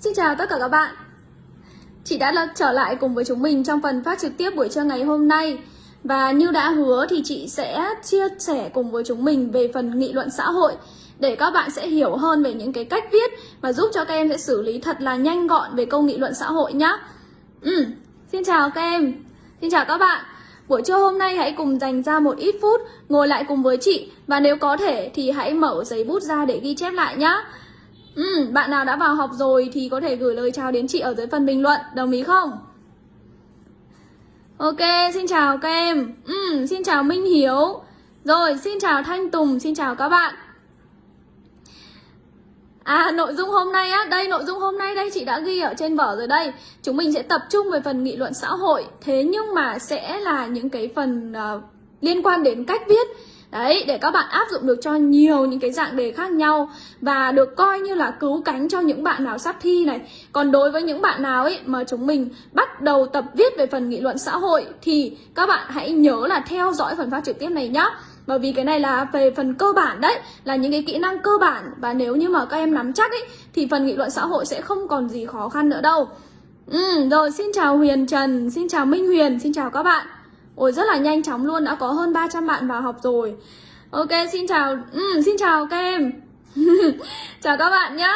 Xin chào tất cả các bạn. Chị đã trở lại cùng với chúng mình trong phần phát trực tiếp buổi trưa ngày hôm nay. Và như đã hứa thì chị sẽ chia sẻ cùng với chúng mình về phần nghị luận xã hội Để các bạn sẽ hiểu hơn về những cái cách viết Và giúp cho các em sẽ xử lý thật là nhanh gọn về câu nghị luận xã hội nhé ừ, Xin chào các em. Xin chào các bạn. Buổi trưa hôm nay hãy cùng dành ra một ít phút Ngồi lại cùng với chị. Và nếu có thể thì hãy mở giấy bút ra để ghi chép lại nhé Ừ, bạn nào đã vào học rồi thì có thể gửi lời chào đến chị ở dưới phần bình luận, đồng ý không? Ok, xin chào các em. Ừ, xin chào Minh Hiếu. Rồi, xin chào Thanh Tùng, xin chào các bạn. À, nội dung hôm nay á, đây nội dung hôm nay đây chị đã ghi ở trên vở rồi đây. Chúng mình sẽ tập trung về phần nghị luận xã hội, thế nhưng mà sẽ là những cái phần uh, liên quan đến cách viết Đấy, để các bạn áp dụng được cho nhiều những cái dạng đề khác nhau Và được coi như là cứu cánh cho những bạn nào sắp thi này. Còn đối với những bạn nào ấy mà chúng mình bắt đầu tập viết về phần nghị luận xã hội Thì các bạn hãy nhớ là theo dõi phần phát trực tiếp này nhá. Bởi vì cái này là về phần cơ bản đấy Là những cái kỹ năng cơ bản. Và nếu như mà các em nắm chắc ấy Thì phần nghị luận xã hội sẽ không còn gì khó khăn nữa đâu. Ừ, rồi xin chào Huyền Trần, xin chào Minh Huyền, xin chào các bạn. Ôi rất là nhanh chóng luôn, đã có hơn 300 bạn vào học rồi. Ok, xin chào, ừ, xin chào các em. Chào các bạn nhé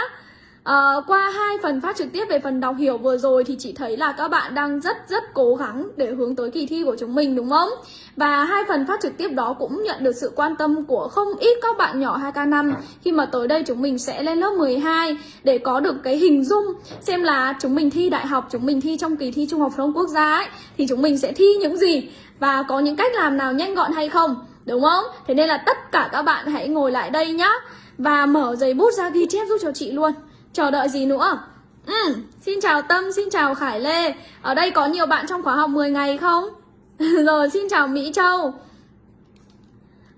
à, Qua hai phần phát trực tiếp về phần đọc hiểu vừa rồi Thì chị thấy là các bạn đang rất rất cố gắng để hướng tới kỳ thi của chúng mình đúng không? Và hai phần phát trực tiếp đó cũng nhận được sự quan tâm của không ít các bạn nhỏ 2K5 Khi mà tới đây chúng mình sẽ lên lớp 12 Để có được cái hình dung Xem là chúng mình thi đại học, chúng mình thi trong kỳ thi Trung học phổ thông quốc gia ấy Thì chúng mình sẽ thi những gì và có những cách làm nào nhanh gọn hay không đúng không? Thế nên là tất cả các bạn hãy ngồi lại đây nhá. Và mở giấy bút ra ghi chép giúp cho chị luôn. Chờ đợi gì nữa? Ừ, xin chào tâm xin chào khải lê. Ở đây có nhiều bạn trong khóa học 10 ngày không? Rồi xin chào mỹ châu.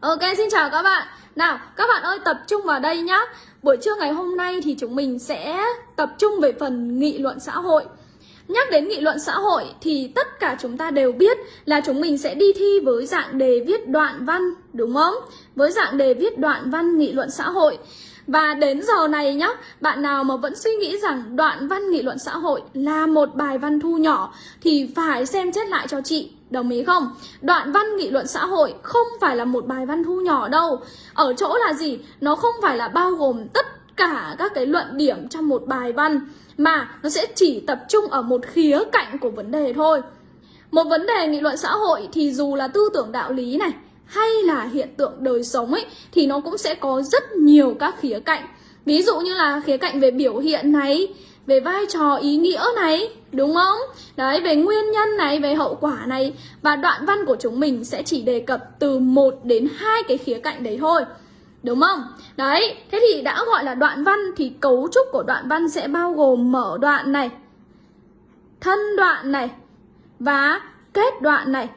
Ok xin chào các bạn. Nào các bạn ơi tập trung vào đây nhá. Buổi trưa ngày hôm nay thì chúng mình sẽ tập trung về phần nghị luận xã hội. Nhắc đến nghị luận xã hội thì tất cả chúng ta đều biết là chúng mình sẽ đi thi với dạng đề viết đoạn văn, đúng không? Với dạng đề viết đoạn văn nghị luận xã hội. Và đến giờ này nhá, bạn nào mà vẫn suy nghĩ rằng đoạn văn nghị luận xã hội là một bài văn thu nhỏ thì phải xem xét lại cho chị, đồng ý không? Đoạn văn nghị luận xã hội không phải là một bài văn thu nhỏ đâu. Ở chỗ là gì? Nó không phải là bao gồm tất cả các cái luận điểm trong một bài văn mà nó sẽ chỉ tập trung ở một khía cạnh của vấn đề thôi. Một vấn đề nghị luận xã hội thì dù là tư tưởng đạo lý này hay là hiện tượng đời sống ấy thì nó cũng sẽ có rất nhiều các khía cạnh. Ví dụ như là khía cạnh về biểu hiện này, về vai trò ý nghĩa này, đúng không? Đấy, về nguyên nhân này, về hậu quả này và đoạn văn của chúng mình sẽ chỉ đề cập từ một đến hai cái khía cạnh đấy thôi. Đúng không? Đấy, thế thì đã gọi là đoạn văn thì cấu trúc của đoạn văn sẽ bao gồm mở đoạn này, thân đoạn này và kết đoạn này.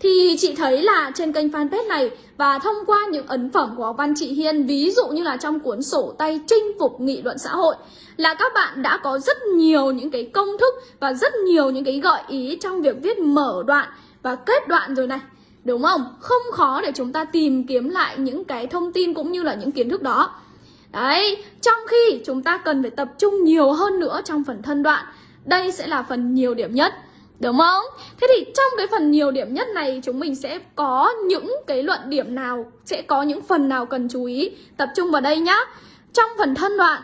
Thì chị thấy là trên kênh fanpage này và thông qua những ấn phẩm của Văn Chị Hiên Ví dụ như là trong cuốn sổ tay chinh phục nghị luận xã hội Là các bạn đã có rất nhiều những cái công thức và rất nhiều những cái gợi ý trong việc viết mở đoạn và kết đoạn rồi này Đúng không? Không khó để chúng ta tìm kiếm lại những cái thông tin cũng như là những kiến thức đó Đấy, trong khi chúng ta cần phải tập trung nhiều hơn nữa trong phần thân đoạn Đây sẽ là phần nhiều điểm nhất Đúng không? Thế thì trong cái phần nhiều điểm nhất này chúng mình sẽ có những cái luận điểm nào Sẽ có những phần nào cần chú ý Tập trung vào đây nhá Trong phần thân đoạn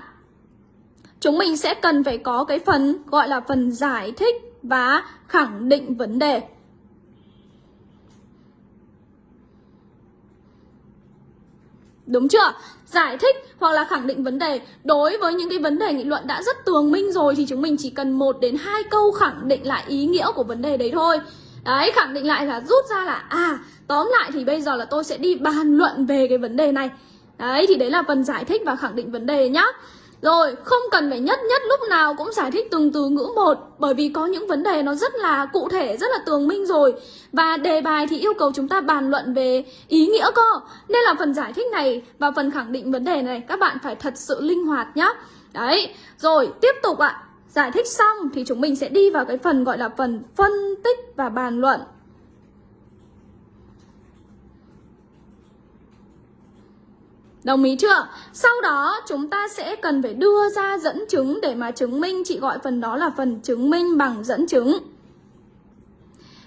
Chúng mình sẽ cần phải có cái phần gọi là phần giải thích và khẳng định vấn đề Đúng chưa? Giải thích hoặc là khẳng định vấn đề. Đối với những cái vấn đề nghị luận đã rất tường minh rồi Thì chúng mình chỉ cần một đến hai câu khẳng định lại ý nghĩa của vấn đề đấy thôi. Đấy, khẳng định lại là rút ra là À, tóm lại thì bây giờ là tôi sẽ đi bàn luận về cái vấn đề này. Đấy, thì đấy là phần giải thích và khẳng định vấn đề nhá rồi, không cần phải nhất nhất lúc nào cũng giải thích từng từ ngữ một Bởi vì có những vấn đề nó rất là cụ thể, rất là tường minh rồi. Và đề bài thì yêu cầu chúng ta bàn luận về ý nghĩa cơ. Nên là phần giải thích này và phần khẳng định vấn đề này các bạn phải thật sự linh hoạt nhá. Đấy, rồi tiếp tục ạ. Giải thích xong thì chúng mình sẽ đi vào cái phần gọi là phần phân tích và bàn luận. Đồng ý chưa? Sau đó, chúng ta sẽ cần phải đưa ra dẫn chứng để mà chứng minh, Chị gọi phần đó là phần chứng minh bằng dẫn chứng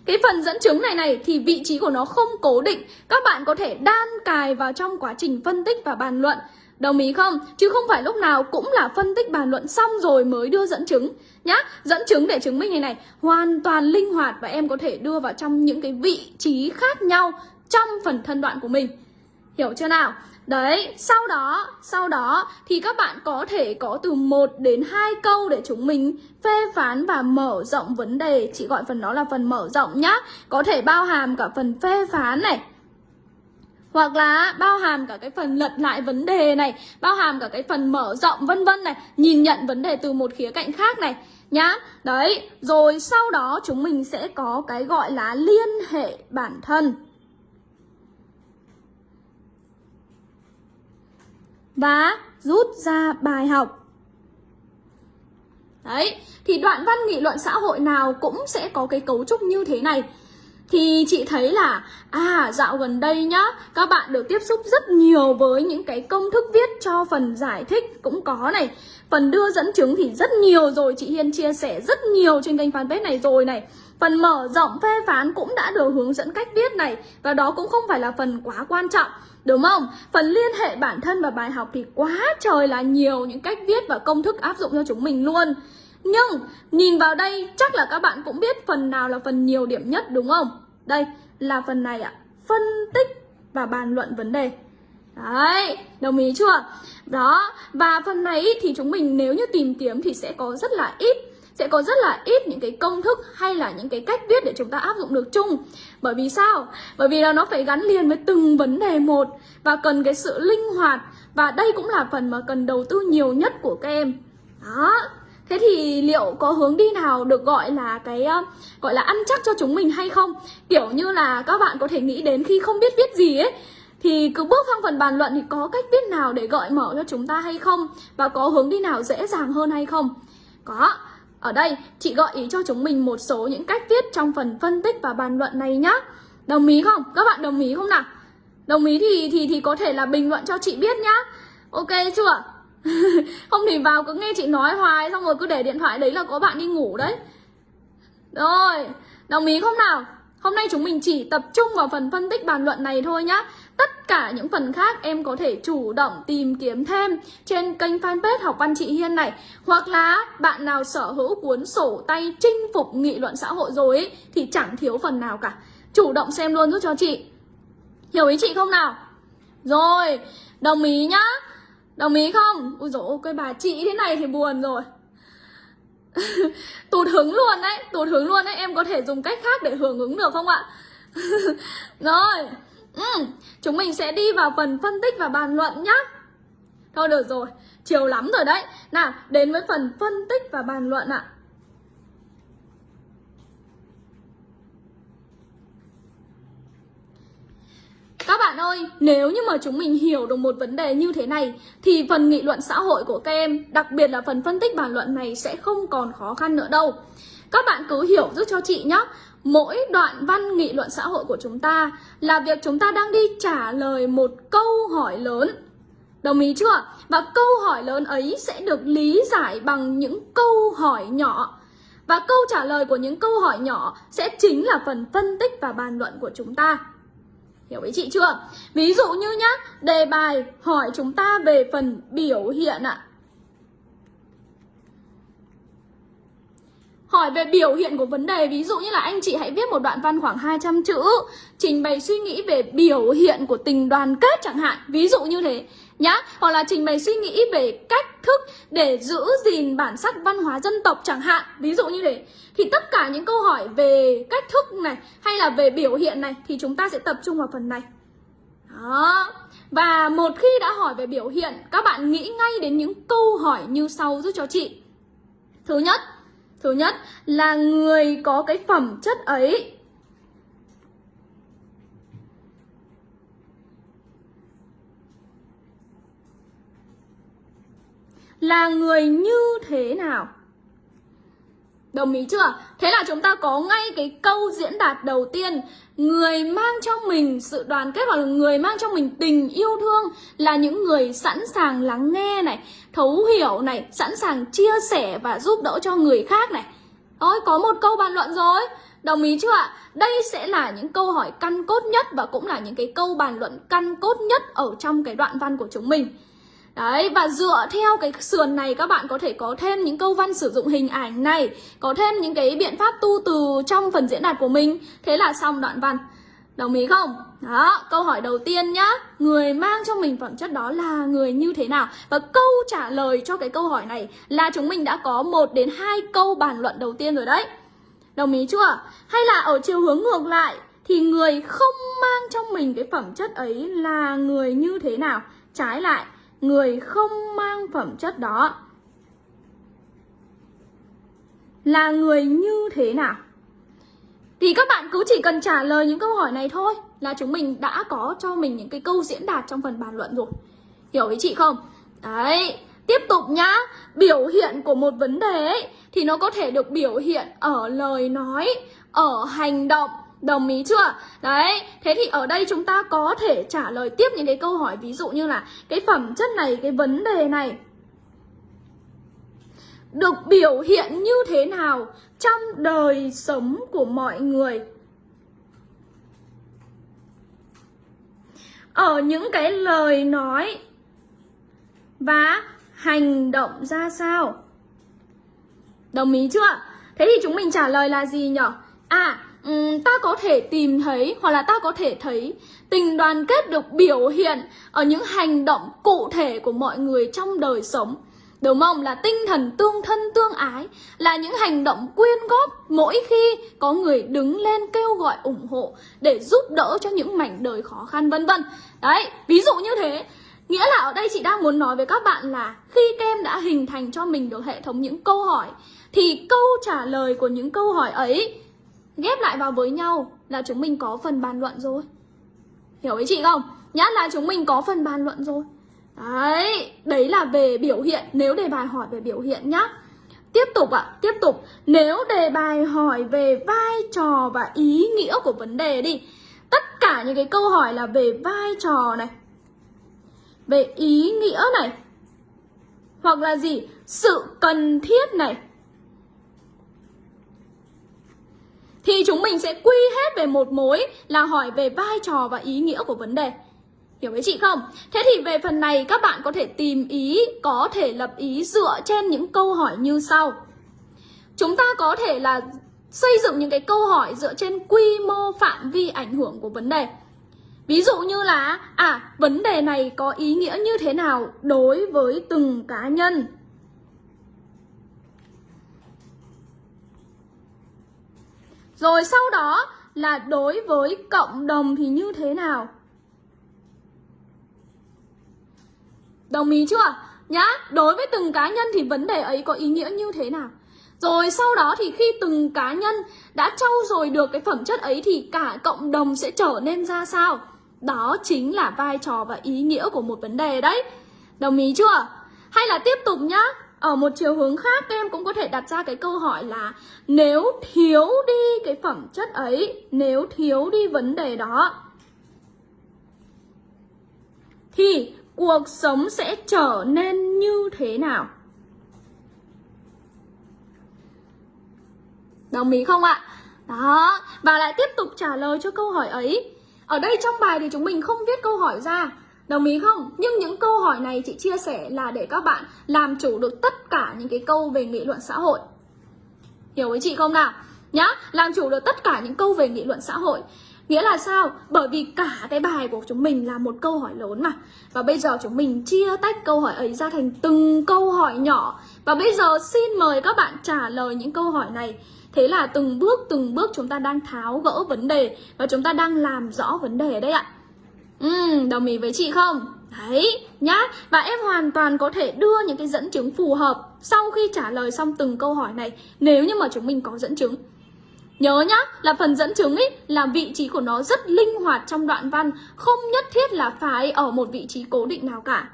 cái phần dẫn chứng này này thì vị trí của nó không cố định Các bạn có thể đan cài vào trong quá trình phân tích và bàn luận Đồng ý không? Chứ không phải lúc nào cũng là phân tích bàn luận xong rồi mới đưa dẫn chứng nhá. Dẫn chứng để chứng minh này này, hoàn toàn linh hoạt và em có thể đưa vào trong những cái vị trí khác nhau trong phần thân đoạn của mình. Hiểu chưa nào? Đấy, sau đó, sau đó thì các bạn có thể có từ 1 đến 2 câu để chúng mình phê phán và mở rộng vấn đề. Chị gọi phần đó là phần mở rộng nhá. Có thể bao hàm cả phần phê phán này, hoặc là bao hàm cả cái phần lật lại vấn đề này bao hàm cả cái phần mở rộng vân vân này nhìn nhận vấn đề từ một khía cạnh khác này nhá đấy rồi sau đó chúng mình sẽ có cái gọi là liên hệ bản thân và rút ra bài học. Đấy, thì đoạn văn nghị luận xã hội nào cũng sẽ có cái cấu trúc như thế này. Thì chị thấy là à dạo gần đây nhá, các bạn được tiếp xúc rất nhiều với những cái công thức viết cho phần giải thích cũng có này. Phần đưa dẫn chứng thì rất nhiều rồi, chị Hiên chia sẻ rất nhiều trên kênh fanpage này rồi này phần mở rộng phê phán cũng đã được hướng dẫn cách viết này và đó cũng không phải là phần quá quan trọng đúng không phần liên hệ bản thân và bài học thì quá trời là nhiều những cách viết và công thức áp dụng cho chúng mình luôn nhưng nhìn vào đây chắc là các bạn cũng biết phần nào là phần nhiều điểm nhất đúng không? Đây là phần này ạ, phân tích và bàn luận vấn đề. Đấy, đồng ý chưa? Đó, và phần này thì chúng mình nếu như tìm kiếm thì sẽ có rất là ít sẽ có rất là ít những cái công thức hay là những cái cách viết để chúng ta áp dụng được chung bởi vì sao bởi vì là nó phải gắn liền với từng vấn đề một và cần cái sự linh hoạt và đây cũng là phần mà cần đầu tư nhiều nhất của các em đó Thế thì liệu có hướng đi nào được gọi là cái ờ, gọi là ăn chắc cho chúng mình hay không? Kiểu như là các bạn có thể nghĩ đến khi không biết viết gì ấy, thì cứ bước sang phần bàn luận thì có cách viết nào để gợi mở cho chúng ta hay không? Và có hướng đi nào dễ dàng hơn hay không? Có. Ở đây, chị gợi ý cho chúng mình một số những cách viết trong phần phân tích và bàn luận này nhá. Đồng ý không? Các bạn đồng ý không nào? Đồng ý thì thì thì có thể là bình luận cho chị biết nhá. Ok chưa? không thì vào cứ nghe chị nói hoài, xong rồi cứ để điện thoại đấy là có bạn đi ngủ đấy rồi, đồng ý không nào hôm nay chúng mình chỉ tập trung vào phần phân tích bàn luận này thôi nhá tất cả những phần khác em có thể chủ động tìm kiếm thêm trên kênh fanpage học văn chị Hiên này. Hoặc là bạn nào sở hữu cuốn sổ tay chinh phục nghị luận xã hội rồi ấy, thì chẳng thiếu phần nào cả. Chủ động xem luôn giúp cho chị. Hiểu ý chị không nào? Rồi đồng ý nhá. Đồng ý không? ui dồi ôi, cái bà chị thế này thì buồn rồi. Tụt hứng luôn đấy Tụt hứng luôn đấy. Em có thể dùng cách khác để hưởng ứng được không ạ? rồi ừ. Chúng mình sẽ đi vào phần phân tích và bàn luận nhá Thôi được rồi Chiều lắm rồi đấy Nào đến với phần phân tích và bàn luận ạ Các bạn ơi, nếu như mà chúng mình hiểu được một vấn đề như thế này thì phần nghị luận xã hội của các em, đặc biệt là phần phân tích bàn luận này sẽ không còn khó khăn nữa đâu. Các bạn cứ hiểu giúp cho chị nhé. Mỗi đoạn văn nghị luận xã hội của chúng ta là việc chúng ta đang đi trả lời một câu hỏi lớn. Đồng ý chưa? Và câu hỏi lớn ấy sẽ được lý giải bằng những câu hỏi nhỏ. Và câu trả lời của những câu hỏi nhỏ sẽ chính là phần phân tích và bàn luận của chúng ta. Hiểu ý chị chưa? Ví dụ như nhá, đề bài hỏi chúng ta về phần biểu hiện ạ. Hỏi về biểu hiện của vấn đề. Ví dụ như là anh chị hãy viết một đoạn văn khoảng 200 chữ, Trình bày suy nghĩ về biểu hiện của tình đoàn kết chẳng hạn. Ví dụ như thế, nhá. Hoặc là trình bày suy nghĩ về cách thức để giữ gìn bản sắc văn hóa dân tộc chẳng hạn. Ví dụ như thế. Thì tất cả những câu hỏi về cách thức này hay là về biểu hiện này Thì chúng ta sẽ tập trung vào phần này. Đó. Và một khi đã hỏi về biểu hiện, Các bạn nghĩ ngay đến những câu hỏi như sau giúp cho chị. Thứ nhất Thứ nhất là người có cái phẩm chất ấy. Là người như thế nào? Đồng ý chưa? Thế là chúng ta có ngay cái câu diễn đạt đầu tiên Người mang cho mình sự đoàn kết hoặc là người mang cho mình tình yêu thương Là những người sẵn sàng lắng nghe này, Thấu hiểu này, Sẵn sàng chia sẻ và giúp đỡ cho người khác này Ôi, có một câu bàn luận rồi Đồng ý chưa ạ? Đây sẽ là những câu hỏi căn cốt nhất Và cũng là những cái câu bàn luận căn cốt nhất Ở trong cái đoạn văn của chúng mình Đấy, và dựa theo cái sườn này các bạn có thể có thêm những câu văn sử dụng hình ảnh này Có thêm những cái biện pháp tu từ trong phần diễn đạt của mình Thế là xong đoạn văn Đồng ý không? Đó, câu hỏi đầu tiên nhá Người mang cho mình phẩm chất đó là người như thế nào? Và câu trả lời cho cái câu hỏi này là chúng mình đã có một đến hai câu bàn luận đầu tiên rồi đấy Đồng ý chưa? Hay là ở chiều hướng ngược lại Thì người không mang trong mình cái phẩm chất ấy là người như thế nào? Trái lại người không mang phẩm chất đó là người như thế nào? Thì các bạn cứ chỉ cần trả lời những câu hỏi này thôi là chúng mình đã có cho mình những cái câu diễn đạt trong phần bàn luận rồi. Hiểu với chị không? Đấy, tiếp tục nhá. Biểu hiện của một vấn đề ấy thì nó có thể được biểu hiện ở lời nói, ở hành động Đồng ý chưa? Đấy, thế thì ở đây chúng ta có thể trả lời tiếp những cái câu hỏi ví dụ như là cái phẩm chất này, cái vấn đề này được biểu hiện như thế nào trong đời sống của mọi người. Ở những cái lời nói và hành động ra sao? Đồng ý chưa? Thế thì chúng mình trả lời là gì nhở? À, um, ta có thể tìm thấy hoặc là ta có thể thấy tình đoàn kết được biểu hiện ở những hành động cụ thể của mọi người trong đời sống. Đúng không? Là tinh thần tương thân tương ái Là những hành động quyên góp mỗi khi có người đứng lên kêu gọi ủng hộ Để giúp đỡ cho những mảnh đời khó khăn vân vân. Đấy, ví dụ như thế. Nghĩa là ở đây chị đang muốn nói với các bạn là Khi các em đã hình thành cho mình được hệ thống những câu hỏi Thì câu trả lời của những câu hỏi ấy ghép lại vào với nhau là chúng mình có phần bàn luận rồi. Hiểu ý chị không? Nhá là chúng mình có phần bàn luận rồi. Đấy đấy là về biểu hiện. Nếu đề bài hỏi về biểu hiện nhá. Tiếp tục ạ à, tiếp tục. Nếu đề bài hỏi về vai trò và ý nghĩa của vấn đề đi. Tất cả những cái câu hỏi là về vai trò này về ý nghĩa này hoặc là gì? Sự cần thiết này. Thì chúng mình sẽ quy hết về một mối là hỏi về vai trò và ý nghĩa của vấn đề. Hiểu với chị không? Thế thì về phần này các bạn có thể tìm ý, có thể lập ý dựa trên những câu hỏi như sau. Chúng ta có thể là xây dựng những cái câu hỏi dựa trên quy mô phạm vi ảnh hưởng của vấn đề. Ví dụ như là à, vấn đề này có ý nghĩa như thế nào đối với từng cá nhân Rồi sau đó là đối với cộng đồng thì như thế nào? Đồng ý chưa? Nhá, đối với từng cá nhân thì vấn đề ấy có ý nghĩa như thế nào? Rồi sau đó thì khi từng cá nhân đã trau dồi được cái phẩm chất ấy thì cả cộng đồng sẽ trở nên ra sao? Đó chính là vai trò và ý nghĩa của một vấn đề đấy. Đồng ý chưa? Hay là tiếp tục nhá, ở một chiều hướng khác, các em cũng có thể đặt ra cái câu hỏi là nếu thiếu đi cái phẩm chất ấy, nếu thiếu đi vấn đề đó, thì cuộc sống sẽ trở nên như thế nào? Đồng ý không ạ? Đó và lại tiếp tục trả lời cho câu hỏi ấy. Ở đây trong bài thì chúng mình không viết câu hỏi ra. Đồng ý không? Nhưng những câu hỏi này chị chia sẻ là để các bạn làm chủ được tất cả những cái câu về nghị luận xã hội. Hiểu với chị không nào? Nhá, làm chủ được tất cả những câu về nghị luận xã hội. Nghĩa là sao? Bởi vì cả cái bài của chúng mình là một câu hỏi lớn mà Và bây giờ chúng mình chia tách câu hỏi ấy ra thành từng câu hỏi nhỏ Và bây giờ xin mời các bạn trả lời những câu hỏi này Thế là từng bước từng bước chúng ta đang tháo gỡ vấn đề Và chúng ta đang làm rõ vấn đề đấy ạ Ừ, đồng ý với chị không? Đấy, nhá Và em hoàn toàn có thể đưa những cái dẫn chứng phù hợp Sau khi trả lời xong từng câu hỏi này Nếu như mà chúng mình có dẫn chứng Nhớ nhá, là phần dẫn chứng ấy là vị trí của nó rất linh hoạt trong đoạn văn Không nhất thiết là phải ở một vị trí cố định nào cả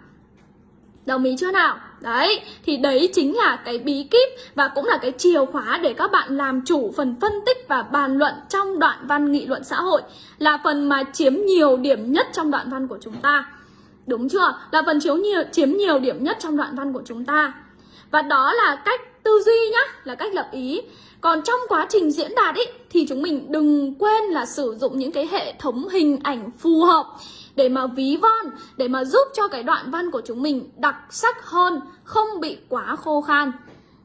Đồng ý chưa nào? Đấy, thì đấy chính là cái bí kíp và cũng là cái chìa khóa để các bạn làm chủ phần phân tích và bàn luận trong đoạn văn nghị luận xã hội Là phần mà chiếm nhiều điểm nhất trong đoạn văn của chúng ta. Đúng chưa? Là phần chiếu nhiều, chiếm nhiều điểm nhất trong đoạn văn của chúng ta. Và đó là cách tư duy nhá, là cách lập ý. Còn trong quá trình diễn đạt ý, thì chúng mình đừng quên là sử dụng những cái hệ thống hình ảnh phù hợp để mà ví von, để mà giúp cho cái đoạn văn của chúng mình đặc sắc hơn, không bị quá khô khan.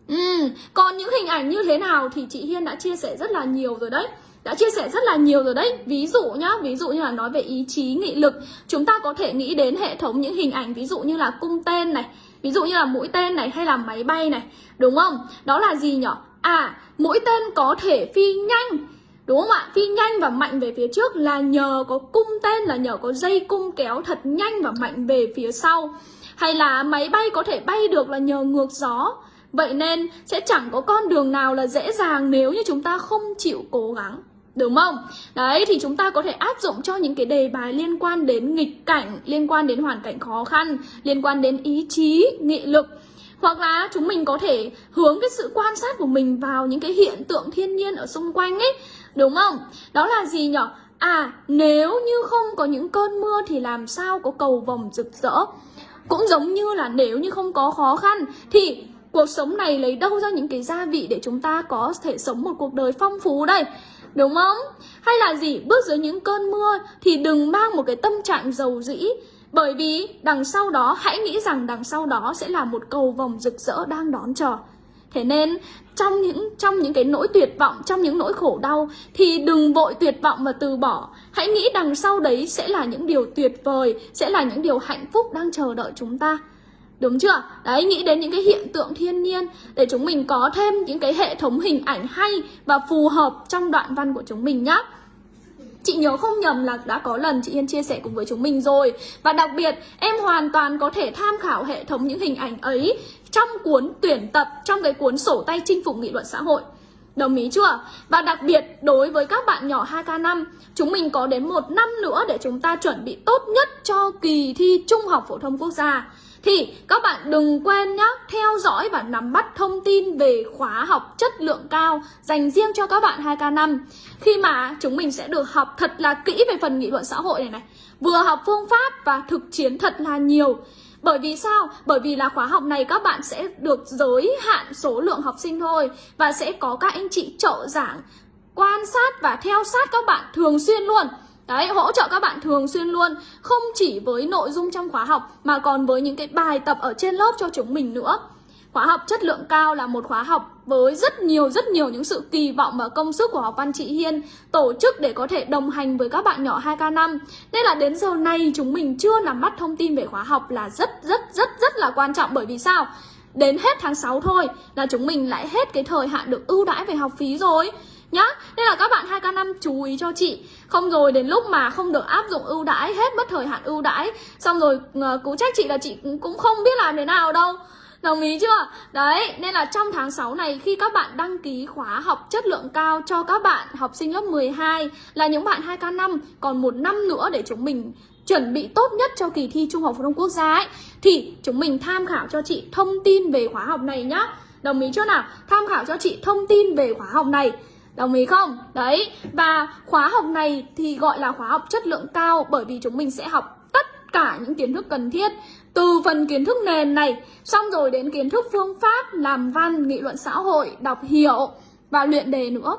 Ừ, còn những hình ảnh như thế nào thì chị Hiên đã chia sẻ rất là nhiều rồi đấy. Đã chia sẻ rất là nhiều rồi đấy. Ví dụ nhá ví dụ như là nói về ý chí nghị lực. Chúng ta có thể nghĩ đến hệ thống những hình ảnh ví dụ như là cung tên này ví dụ như là mũi tên này hay là máy bay này đúng không? Đó là gì nhở? À, mũi tên có thể phi nhanh. Đúng không ạ? Phi nhanh và mạnh về phía trước là nhờ có cung tên là nhờ có dây cung kéo thật nhanh và mạnh về phía sau. Hay là máy bay có thể bay được là nhờ ngược gió. Vậy nên sẽ chẳng có con đường nào là dễ dàng nếu như chúng ta không chịu cố gắng. Đúng không? Đấy thì chúng ta có thể áp dụng cho những cái đề bài liên quan đến nghịch cảnh, liên quan đến hoàn cảnh khó khăn, liên quan đến ý chí, nghị lực. Hoặc là chúng mình có thể hướng cái sự quan sát của mình vào những cái hiện tượng thiên nhiên ở xung quanh ấy đúng không? Đó là gì nhỉ à nếu như không có những cơn mưa thì làm sao có cầu vồng rực rỡ? Cũng giống như là nếu như không có khó khăn, thì cuộc sống này lấy đâu ra những cái gia vị để chúng ta có thể sống một cuộc đời phong phú đây? Đúng không? Hay là gì? Bước dưới những cơn mưa thì đừng mang một cái tâm trạng giàu dĩ. Bởi vì đằng sau đó, hãy nghĩ rằng đằng sau đó sẽ là một cầu vồng rực rỡ đang đón chờ. Thế nên trong những trong những cái nỗi tuyệt vọng, trong những nỗi khổ đau thì đừng vội tuyệt vọng và từ bỏ. Hãy nghĩ đằng sau đấy sẽ là những điều tuyệt vời, sẽ là những điều hạnh phúc đang chờ đợi chúng ta. Đúng chưa? Đấy, nghĩ đến những cái hiện tượng thiên nhiên để chúng mình có thêm những cái hệ thống hình ảnh hay và phù hợp trong đoạn văn của chúng mình nhé. Chị nhớ không nhầm là đã có lần chị Yên chia sẻ cùng với chúng mình rồi Và đặc biệt em hoàn toàn có thể tham khảo hệ thống những hình ảnh ấy trong cuốn tuyển tập, trong cái cuốn sổ tay chinh phục nghị luận xã hội. Đồng ý chưa? Và đặc biệt đối với các bạn nhỏ 2K5 Chúng mình có đến một năm nữa để chúng ta chuẩn bị tốt nhất cho kỳ thi Trung học Phổ thông Quốc gia. Thì các bạn đừng quên nhé theo dõi và nắm bắt thông tin về khóa học chất lượng cao dành riêng cho các bạn 2K5 khi mà chúng mình sẽ được học thật là kỹ về phần nghị luận xã hội này này vừa học phương pháp và thực chiến thật là nhiều bởi vì sao? Bởi vì là khóa học này các bạn sẽ được giới hạn số lượng học sinh thôi Và sẽ có các anh chị trợ giảng Quan sát và theo sát các bạn thường xuyên luôn Đấy, hỗ trợ các bạn thường xuyên luôn Không chỉ với nội dung trong khóa học Mà còn với những cái bài tập ở trên lớp cho chúng mình nữa Khóa học chất lượng cao là một khóa học với rất nhiều rất nhiều những sự kỳ vọng và công sức của học văn chị Hiên tổ chức để có thể đồng hành với các bạn nhỏ 2K5. Nên là đến giờ này chúng mình chưa nắm bắt thông tin về khóa học là rất rất rất rất là quan trọng bởi vì sao? Đến hết tháng 6 thôi là chúng mình lại hết cái thời hạn được ưu đãi về học phí rồi nhá, nên là các bạn 2K5 chú ý cho chị không rồi đến lúc mà không được áp dụng ưu đãi, hết mất thời hạn ưu đãi, xong rồi ờ, cũng trách chị là chị cũng không biết làm thế nào đâu Đồng ý chưa? Đấy, nên là trong tháng 6 này khi các bạn đăng ký khóa học chất lượng cao cho các bạn học sinh lớp 12 là những bạn 2K5 còn một năm nữa để chúng mình chuẩn bị tốt nhất cho kỳ thi Trung học phổ thông quốc gia ấy thì chúng mình tham khảo cho chị thông tin về khóa học này nhá. Đồng ý chưa nào? Tham khảo cho chị thông tin về khóa học này. Đồng ý không? Đấy, và khóa học này thì gọi là khóa học chất lượng cao bởi vì chúng mình sẽ học tất cả những kiến thức cần thiết từ phần kiến thức nền này, xong rồi đến kiến thức phương pháp làm văn, nghị luận xã hội, đọc hiểu và luyện đề nữa.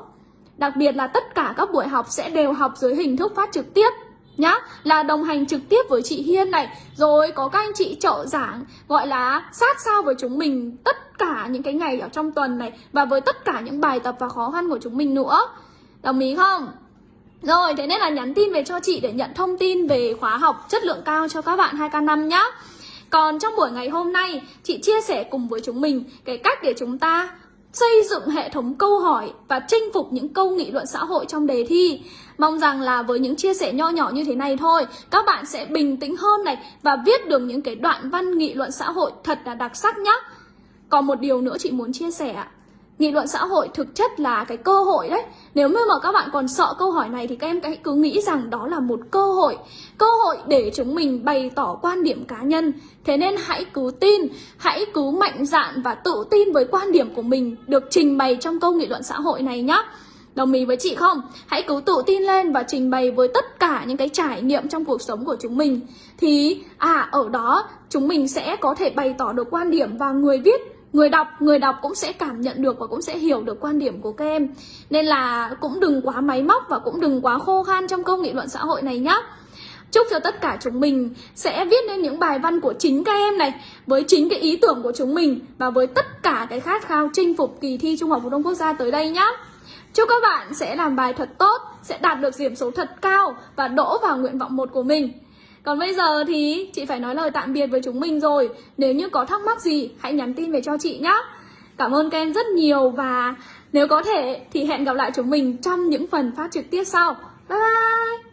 Đặc biệt là tất cả các buổi học sẽ đều học dưới hình thức phát trực tiếp nhá, là đồng hành trực tiếp với chị Hiên này. Rồi có các anh chị trợ giảng, gọi là sát sao với chúng mình tất cả những cái ngày ở trong tuần này và với tất cả những bài tập và khó khăn của chúng mình nữa. Đồng ý không? Rồi, thế nên là nhắn tin về cho chị để nhận thông tin về khóa học chất lượng cao cho các bạn 2K5 nhá còn trong buổi ngày hôm nay, chị chia sẻ cùng với chúng mình cái cách để chúng ta xây dựng hệ thống câu hỏi và chinh phục những câu nghị luận xã hội trong đề thi. Mong rằng là với những chia sẻ nho nhỏ như thế này thôi, các bạn sẽ bình tĩnh hơn này và viết được những cái đoạn văn nghị luận xã hội thật là đặc sắc nhá. Còn một điều nữa chị muốn chia sẻ nghị luận xã hội thực chất là cái cơ hội đấy. Nếu như mà các bạn còn sợ câu hỏi này thì các em hãy cứ nghĩ rằng đó là một cơ hội. Cơ hội để chúng mình bày tỏ quan điểm cá nhân. Thế nên hãy cứ tin, hãy cứ mạnh dạn và tự tin với quan điểm của mình được trình bày trong câu nghị luận xã hội này nhé Đồng ý với chị không? Hãy cứ tự tin lên và trình bày với tất cả những cái trải nghiệm trong cuộc sống của chúng mình. Thì à ở đó, chúng mình sẽ có thể bày tỏ được quan điểm và người viết người đọc người đọc cũng sẽ cảm nhận được và cũng sẽ hiểu được quan điểm của các em. Nên là cũng đừng quá máy móc và cũng đừng quá khô khan trong câu nghị luận xã hội này nhé Chúc cho tất cả chúng mình sẽ viết nên những bài văn của chính các em này, Với chính cái ý tưởng của chúng mình Và với tất cả cái khát khao chinh phục kỳ thi Trung học phổ thông quốc gia tới đây nhé Chúc các bạn sẽ làm bài thật tốt, Sẽ đạt được điểm số thật cao Và đỗ vào nguyện vọng một của mình còn bây giờ thì chị phải nói lời tạm biệt với chúng mình rồi. Nếu như có thắc mắc gì, hãy nhắn tin về cho chị nhé Cảm ơn các em rất nhiều và nếu có thể thì hẹn gặp lại chúng mình trong những phần phát trực tiếp sau. Bye bye!